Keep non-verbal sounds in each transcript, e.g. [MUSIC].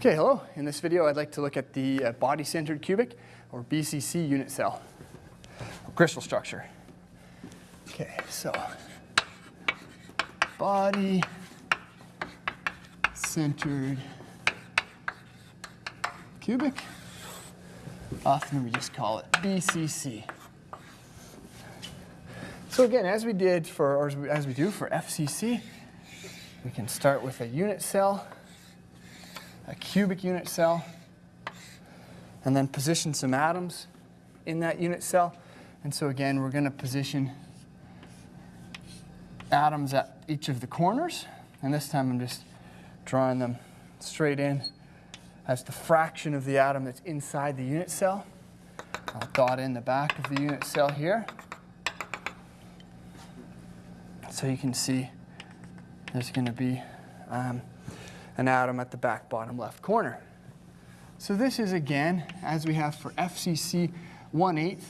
Okay, hello. In this video, I'd like to look at the uh, body-centered cubic, or BCC unit cell, crystal structure. Okay, so body-centered cubic. Often we just call it BCC. So again, as we did for, or as we do for FCC, we can start with a unit cell a cubic unit cell, and then position some atoms in that unit cell. And so again, we're going to position atoms at each of the corners. And this time I'm just drawing them straight in as the fraction of the atom that's inside the unit cell. I'll dot in the back of the unit cell here. So you can see there's going to be um, an atom at the back bottom left corner. So this is again, as we have for FCC, 1 8th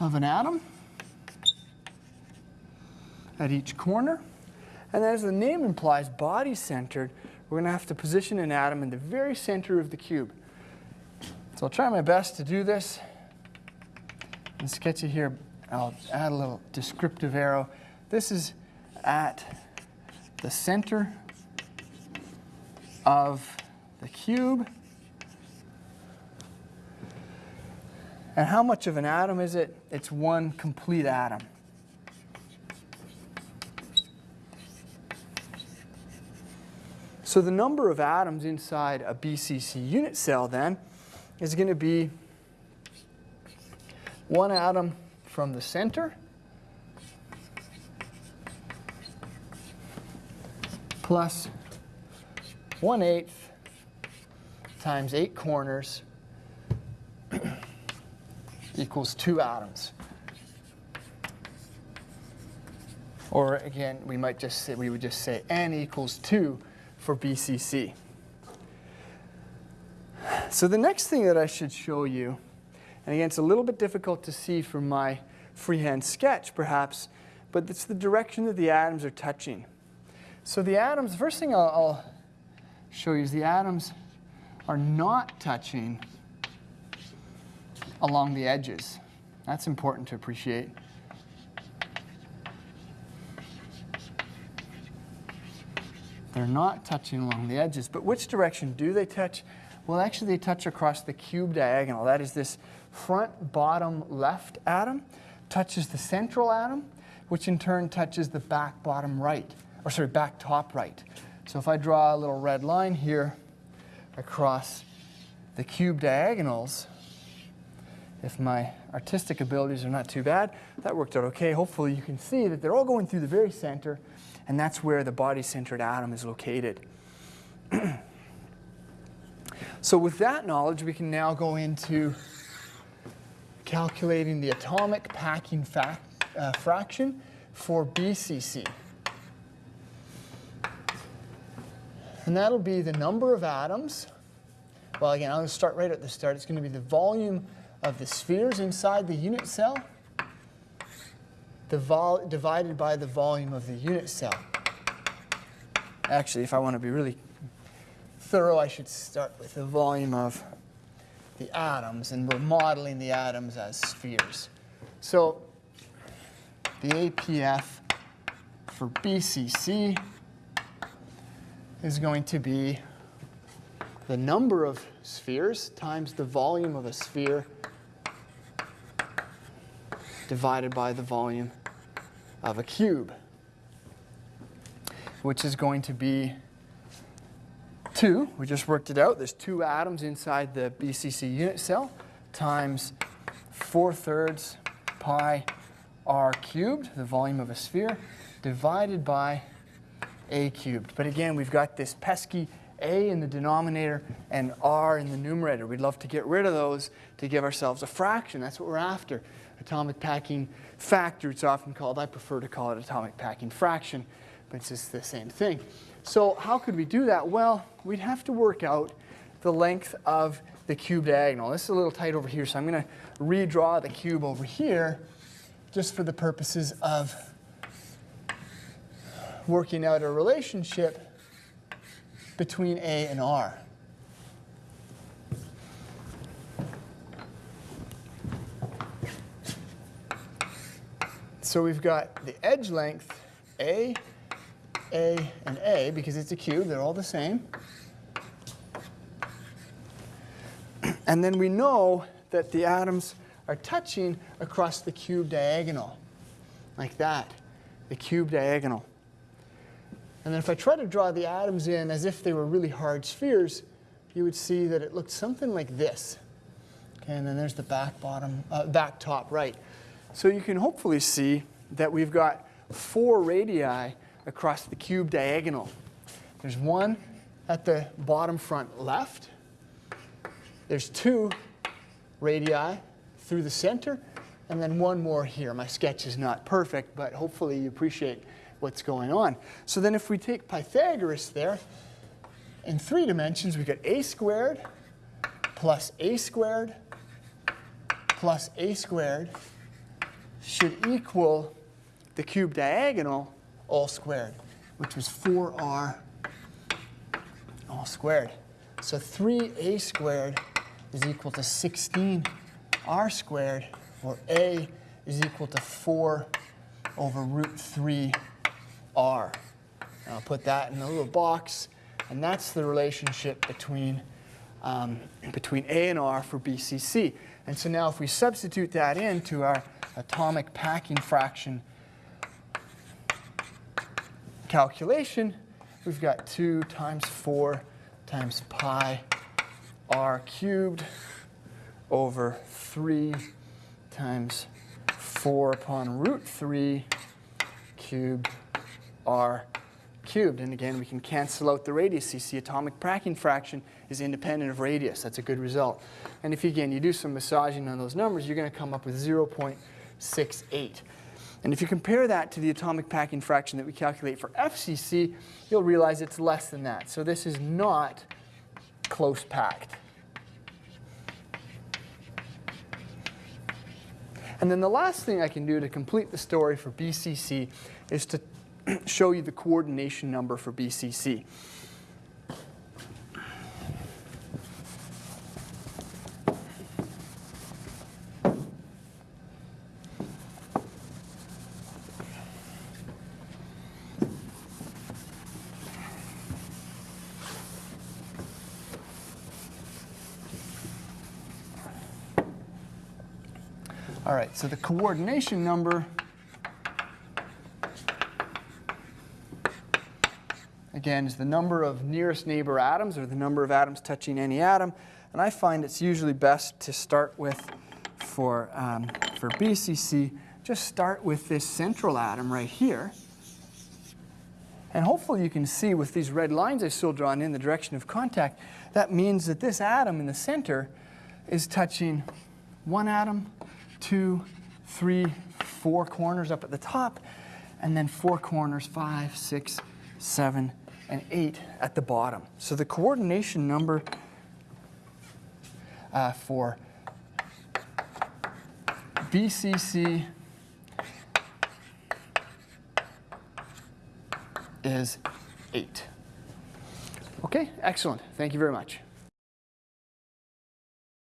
of an atom at each corner. And as the name implies, body-centered, we're going to have to position an atom in the very center of the cube. So I'll try my best to do this and sketch it here. I'll add a little descriptive arrow. This is at the center of the cube. And how much of an atom is it? It's one complete atom. So the number of atoms inside a BCC unit cell then is going to be one atom from the center plus 1 eighth times 8 corners [CLEARS THROAT] equals 2 atoms. Or again, we might just say, we would just say n equals 2 for BCC. So the next thing that I should show you, and again, it's a little bit difficult to see from my freehand sketch perhaps, but it's the direction that the atoms are touching. So the atoms, first thing I'll, I'll show you is the atoms are not touching along the edges. That's important to appreciate. They're not touching along the edges. But which direction do they touch? Well, actually, they touch across the cube diagonal. That is this front bottom left atom touches the central atom, which in turn touches the back bottom right or sorry, back top right. So if I draw a little red line here across the cube diagonals, if my artistic abilities are not too bad, that worked out okay. Hopefully you can see that they're all going through the very center, and that's where the body-centered atom is located. [CLEARS THROAT] so with that knowledge, we can now go into calculating the atomic packing uh, fraction for BCC. And that'll be the number of atoms. Well, again, I'm going to start right at the start. It's going to be the volume of the spheres inside the unit cell divided by the volume of the unit cell. Actually, if I want to be really thorough, I should start with the volume of the atoms, and we're modeling the atoms as spheres. So the APF for BCC is going to be the number of spheres times the volume of a sphere divided by the volume of a cube, which is going to be 2. We just worked it out. There's two atoms inside the BCC unit cell times 4 thirds pi r cubed, the volume of a sphere, divided by a cubed. But again, we've got this pesky a in the denominator and r in the numerator. We'd love to get rid of those to give ourselves a fraction. That's what we're after. Atomic packing factor, it's often called. I prefer to call it atomic packing fraction, but it's just the same thing. So how could we do that? Well, we'd have to work out the length of the cube diagonal. This is a little tight over here, so I'm going to redraw the cube over here just for the purposes of working out a relationship between A and R. So we've got the edge length A, A, and A, because it's a cube, they're all the same. And then we know that the atoms are touching across the cube diagonal, like that, the cube diagonal. And then if I try to draw the atoms in as if they were really hard spheres, you would see that it looked something like this. Okay, and then there's the back bottom, uh, back top right. So you can hopefully see that we've got four radii across the cube diagonal. There's one at the bottom front left. There's two radii through the center, and then one more here. My sketch is not perfect, but hopefully you appreciate what's going on. So then if we take Pythagoras there, in three dimensions, we get a squared plus a squared plus a squared should equal the cube diagonal all squared, which was 4r all squared. So 3a squared is equal to 16r squared, or a is equal to 4 over root 3r. I'll put that in a little box, and that's the relationship between, um, between a and r for BCC. And so now if we substitute that into our atomic packing fraction calculation, we've got 2 times 4 times pi r cubed over 3 times 4 upon root 3 cubed r cubed. And again, we can cancel out the radius. You see atomic packing fraction is independent of radius. That's a good result. And if, you again, you do some massaging on those numbers, you're going to come up with 0.68. And if you compare that to the atomic packing fraction that we calculate for FCC, you'll realize it's less than that. So this is not close packed. And then the last thing I can do to complete the story for BCC is to [CLEARS THROAT] show you the coordination number for BCC. All right, so the coordination number again, is the number of nearest neighbor atoms or the number of atoms touching any atom. And I find it's usually best to start with, for, um, for BCC, just start with this central atom right here. And hopefully you can see with these red lines I've still drawn in the direction of contact, that means that this atom in the center is touching one atom, two, three, four corners up at the top, and then four corners, five, six, seven, and 8 at the bottom. So the coordination number uh, for BCC is 8. Okay, excellent. Thank you very much.